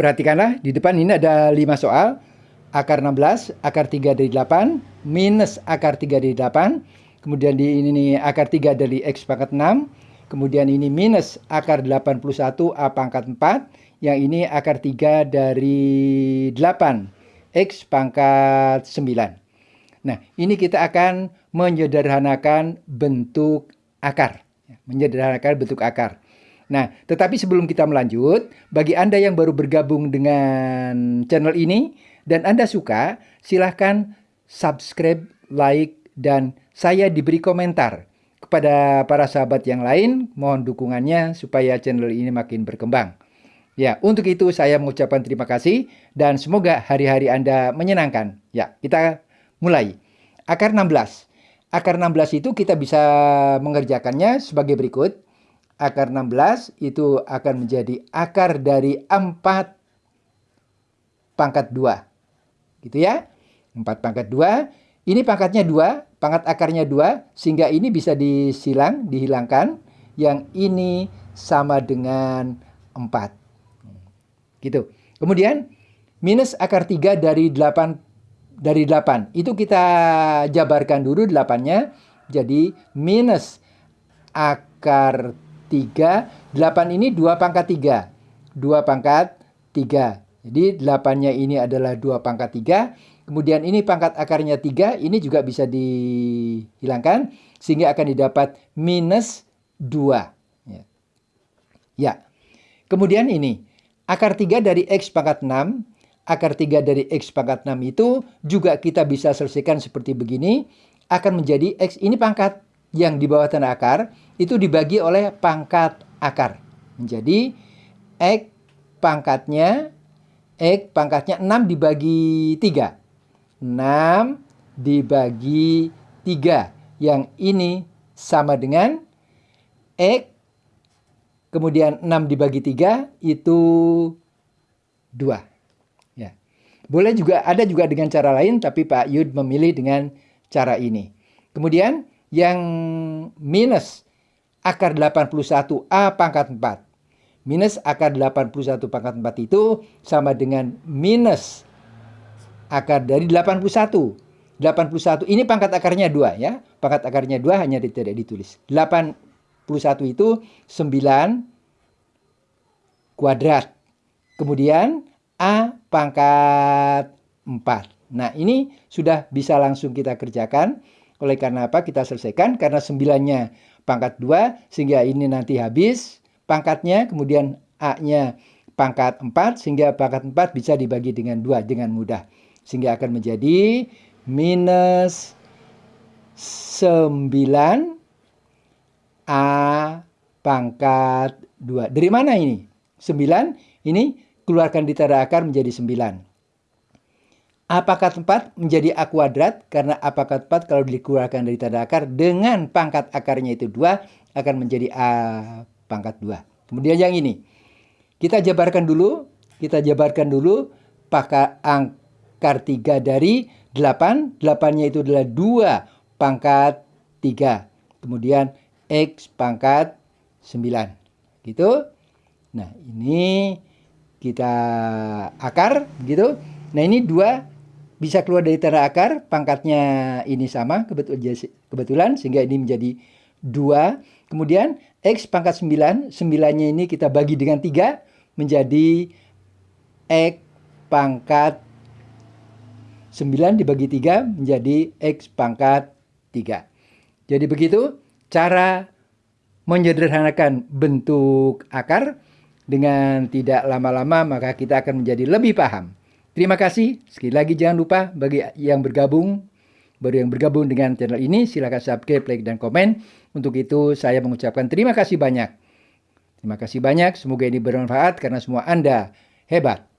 perhatikanlah di depan ini ada 5 soal. Akar 16, akar 3 dari 8, minus akar 3 dari 8. Kemudian di ini nih, akar 3 dari X pangkat 6. Kemudian ini minus akar 81 A pangkat 4. Yang ini akar 3 dari 8. X pangkat 9. Nah, ini kita akan menyederhanakan bentuk akar. Menyederhanakan bentuk akar. Nah, tetapi sebelum kita melanjut, bagi Anda yang baru bergabung dengan channel ini dan Anda suka, silahkan subscribe, like, dan saya diberi komentar. Kepada para sahabat yang lain, mohon dukungannya supaya channel ini makin berkembang. Ya, untuk itu saya mengucapkan terima kasih dan semoga hari-hari Anda menyenangkan. Ya, kita mulai. Akar 16. Akar 16 itu kita bisa mengerjakannya sebagai berikut. Akar 16 itu akan menjadi akar dari 4 pangkat 2. Gitu ya. 4 pangkat 2. Ini pangkatnya 2, pangkat akarnya 2, sehingga ini bisa disilang, dihilangkan. Yang ini sama dengan 4 gitu. Kemudian minus akar 3 dari 8 dari 8. Itu kita jabarkan dulu 8-nya. Jadi minus akar 3. 8 ini 2 pangkat 3. 2 pangkat 3. Jadi 8-nya ini adalah 2 pangkat 3. Kemudian ini pangkat akarnya 3. Ini juga bisa dihilangkan. Sehingga akan didapat minus 2. Ya. ya. Kemudian ini. Akar 3 dari X pangkat 6, akar 3 dari X pangkat 6 itu juga kita bisa selesaikan seperti begini. Akan menjadi X ini pangkat yang di bawah tanda akar, itu dibagi oleh pangkat akar. Menjadi X pangkatnya, X pangkatnya 6 dibagi 3. 6 dibagi 3. Yang ini sama dengan X kemudian 6 dibagi 3 itu 2. Ya. Boleh juga ada juga dengan cara lain tapi Pak Yud memilih dengan cara ini. Kemudian yang minus akar 81 A pangkat 4. Minus akar 81 pangkat 4 itu sama dengan minus akar dari 81. 81 ini pangkat akarnya 2 ya. Pangkat akarnya 2 hanya tidak ditulis. 8 itu 9 kuadrat. Kemudian A pangkat 4. Nah ini sudah bisa langsung kita kerjakan. Oleh karena apa kita selesaikan? Karena 9-nya pangkat 2 sehingga ini nanti habis pangkatnya. Kemudian A-nya pangkat 4 sehingga pangkat 4 bisa dibagi dengan 2 dengan mudah. Sehingga akan menjadi minus 9 A pangkat 2. Dari mana ini? 9 ini keluarkan di tanda akar menjadi 9. A pangkat 4 menjadi A kuadrat karena A pangkat 4 kalau dikeluarkan dari tanda akar dengan pangkat akarnya itu 2 akan menjadi A pangkat 2. Kemudian yang ini. Kita jabarkan dulu. Kita jabarkan dulu pangkat akar 3 dari 8. 8-nya itu adalah 2 pangkat 3. Kemudian X pangkat 9. Gitu. Nah, ini kita akar gitu. Nah, ini dua bisa keluar dari tanda akar, pangkatnya ini sama kebetulan sehingga ini menjadi dua. Kemudian X pangkat 9, 9-nya ini kita bagi dengan 3 menjadi X pangkat 9 dibagi 3 menjadi X pangkat 3. Jadi begitu cara menyederhanakan bentuk akar dengan tidak lama-lama maka kita akan menjadi lebih paham. Terima kasih. Sekali lagi jangan lupa bagi yang bergabung baru yang bergabung dengan channel ini silahkan subscribe, like, dan komen. Untuk itu saya mengucapkan terima kasih banyak. Terima kasih banyak. Semoga ini bermanfaat karena semua Anda hebat.